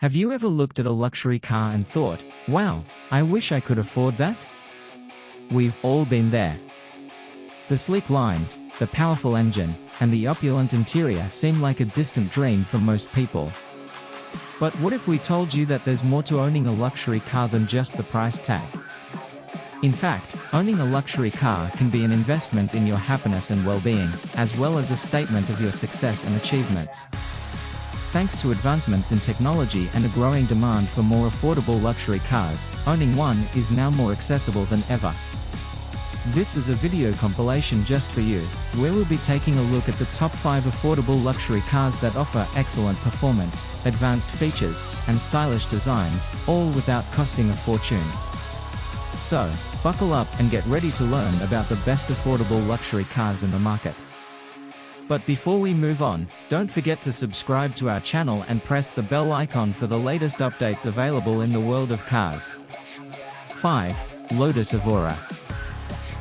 Have you ever looked at a luxury car and thought, wow, I wish I could afford that? We've all been there. The sleek lines, the powerful engine, and the opulent interior seem like a distant dream for most people. But what if we told you that there's more to owning a luxury car than just the price tag? In fact, owning a luxury car can be an investment in your happiness and well-being, as well as a statement of your success and achievements. Thanks to advancements in technology and a growing demand for more affordable luxury cars, owning one is now more accessible than ever. This is a video compilation just for you, where we'll be taking a look at the top 5 affordable luxury cars that offer excellent performance, advanced features, and stylish designs, all without costing a fortune. So, buckle up and get ready to learn about the best affordable luxury cars in the market. But before we move on, don't forget to subscribe to our channel and press the bell icon for the latest updates available in the world of cars. 5. Lotus Evora.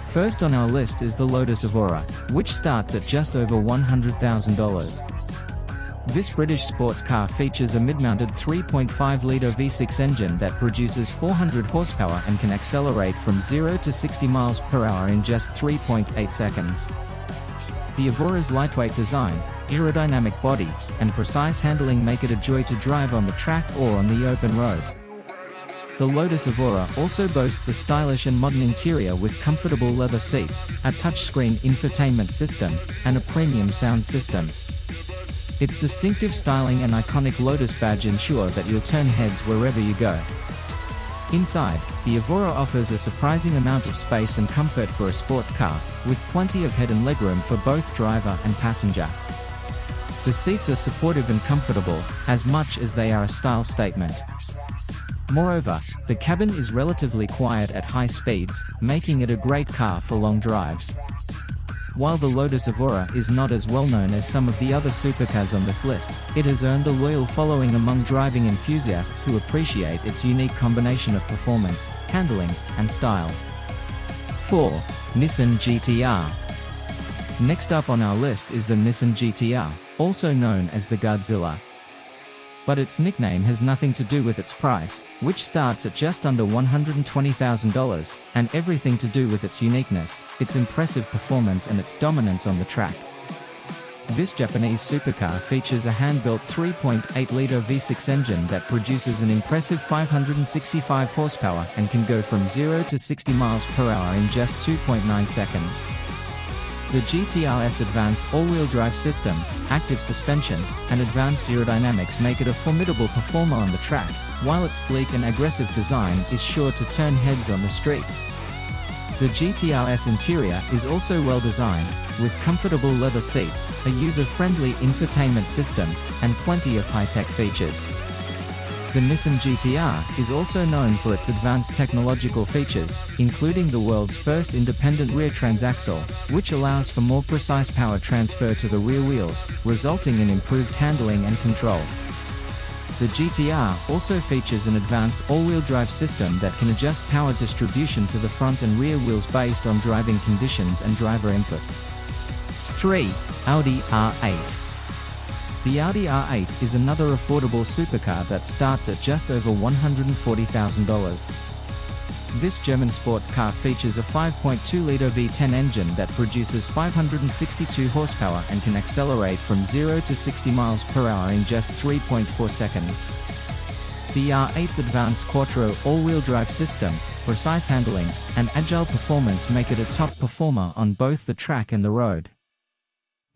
First on our list is the Lotus Evora, which starts at just over $100,000. This British sports car features a mid-mounted 3.5-litre V6 engine that produces 400 horsepower and can accelerate from 0 to 60 miles per hour in just 3.8 seconds. The Evora's lightweight design, aerodynamic body, and precise handling make it a joy to drive on the track or on the open road. The Lotus Evora also boasts a stylish and modern interior with comfortable leather seats, a touchscreen infotainment system, and a premium sound system. Its distinctive styling and iconic Lotus badge ensure that you'll turn heads wherever you go. Inside, the Evora offers a surprising amount of space and comfort for a sports car, with plenty of head and legroom for both driver and passenger. The seats are supportive and comfortable, as much as they are a style statement. Moreover, the cabin is relatively quiet at high speeds, making it a great car for long drives. While the Lotus Evora is not as well known as some of the other supercars on this list, it has earned a loyal following among driving enthusiasts who appreciate its unique combination of performance, handling, and style. 4. Nissan GTR Next up on our list is the Nissan GTR, also known as the Godzilla, but its nickname has nothing to do with its price, which starts at just under $120,000, and everything to do with its uniqueness, its impressive performance and its dominance on the track. This Japanese supercar features a hand-built 3.8-litre V6 engine that produces an impressive 565 horsepower and can go from 0 to 60 miles per hour in just 2.9 seconds. The GTR's advanced all-wheel drive system, active suspension, and advanced aerodynamics make it a formidable performer on the track, while its sleek and aggressive design is sure to turn heads on the street. The GTR's interior is also well designed, with comfortable leather seats, a user-friendly infotainment system, and plenty of high-tech features. The Nissan GTR is also known for its advanced technological features, including the world's first independent rear transaxle, which allows for more precise power transfer to the rear wheels, resulting in improved handling and control. The GTR also features an advanced all-wheel drive system that can adjust power distribution to the front and rear wheels based on driving conditions and driver input. 3. Audi R8 the Audi R8 is another affordable supercar that starts at just over $140,000. This German sports car features a 5.2-litre V10 engine that produces 562 horsepower and can accelerate from 0 to 60 miles per hour in just 3.4 seconds. The R8's advanced Quattro all-wheel drive system, precise handling, and agile performance make it a top performer on both the track and the road.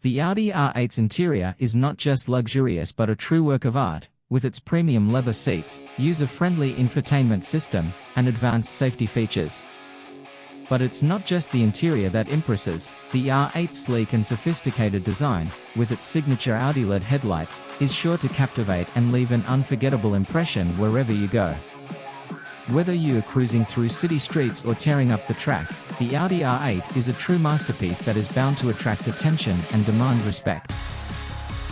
The Audi R8's interior is not just luxurious but a true work of art, with its premium leather seats, user-friendly infotainment system, and advanced safety features. But it's not just the interior that impresses, the R8's sleek and sophisticated design, with its signature Audi LED headlights, is sure to captivate and leave an unforgettable impression wherever you go. Whether you are cruising through city streets or tearing up the track, the Audi R8 is a true masterpiece that is bound to attract attention and demand respect.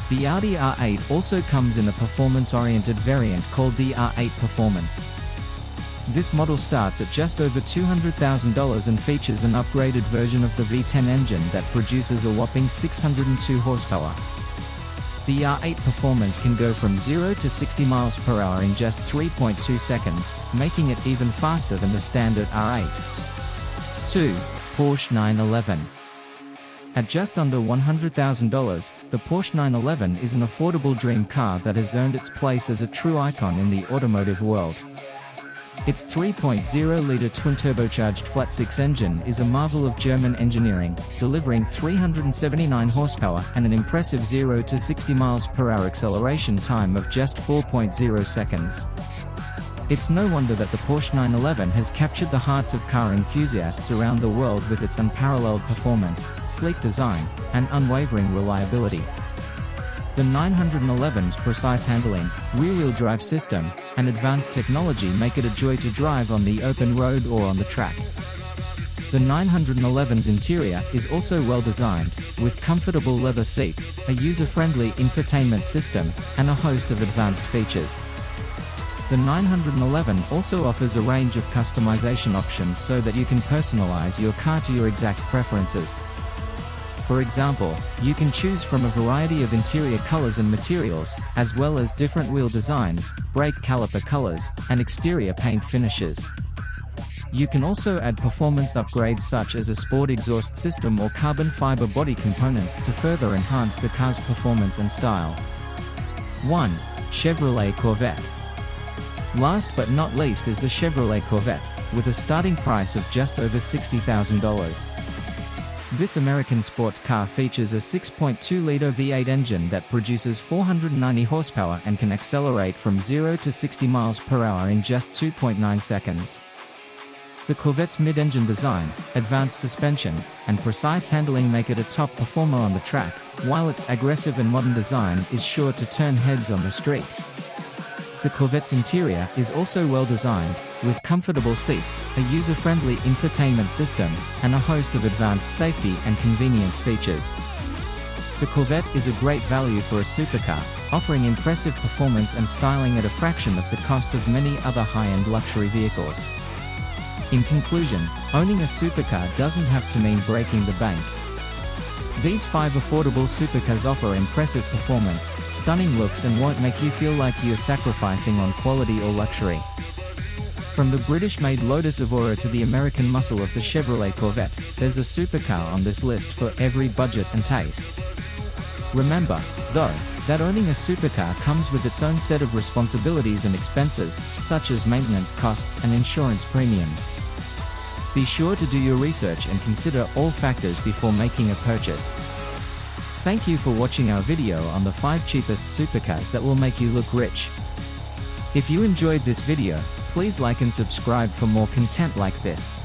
The Audi R8 also comes in a performance-oriented variant called the R8 Performance. This model starts at just over $200,000 and features an upgraded version of the V10 engine that produces a whopping 602 horsepower. The R8 performance can go from 0 to 60 miles per hour in just 3.2 seconds, making it even faster than the standard R8. 2. Porsche 911 At just under $100,000, the Porsche 911 is an affordable dream car that has earned its place as a true icon in the automotive world. Its 3.0-litre twin-turbocharged flat-six engine is a marvel of German engineering, delivering 379 horsepower and an impressive 0 to 60 miles per hour acceleration time of just 4.0 seconds. It's no wonder that the Porsche 911 has captured the hearts of car enthusiasts around the world with its unparalleled performance, sleek design, and unwavering reliability. The 911's precise handling, rear-wheel drive system, and advanced technology make it a joy to drive on the open road or on the track. The 911's interior is also well designed, with comfortable leather seats, a user-friendly infotainment system, and a host of advanced features. The 911 also offers a range of customization options so that you can personalize your car to your exact preferences. For example, you can choose from a variety of interior colors and materials, as well as different wheel designs, brake caliper colors, and exterior paint finishes. You can also add performance upgrades such as a sport exhaust system or carbon fiber body components to further enhance the car's performance and style. 1. Chevrolet Corvette Last but not least is the Chevrolet Corvette, with a starting price of just over $60,000. This American sports car features a 6.2-liter V8 engine that produces 490 horsepower and can accelerate from 0 to 60 miles per hour in just 2.9 seconds. The Corvette's mid-engine design, advanced suspension, and precise handling make it a top performer on the track, while its aggressive and modern design is sure to turn heads on the street. The Corvette's interior is also well designed, with comfortable seats, a user-friendly infotainment system, and a host of advanced safety and convenience features. The Corvette is a great value for a supercar, offering impressive performance and styling at a fraction of the cost of many other high-end luxury vehicles. In conclusion, owning a supercar doesn't have to mean breaking the bank, these five affordable supercars offer impressive performance, stunning looks and won't make you feel like you're sacrificing on quality or luxury. From the British-made Lotus Evora to the American muscle of the Chevrolet Corvette, there's a supercar on this list for every budget and taste. Remember, though, that owning a supercar comes with its own set of responsibilities and expenses, such as maintenance costs and insurance premiums. Be sure to do your research and consider all factors before making a purchase. Thank you for watching our video on the 5 cheapest supercars that will make you look rich. If you enjoyed this video, please like and subscribe for more content like this.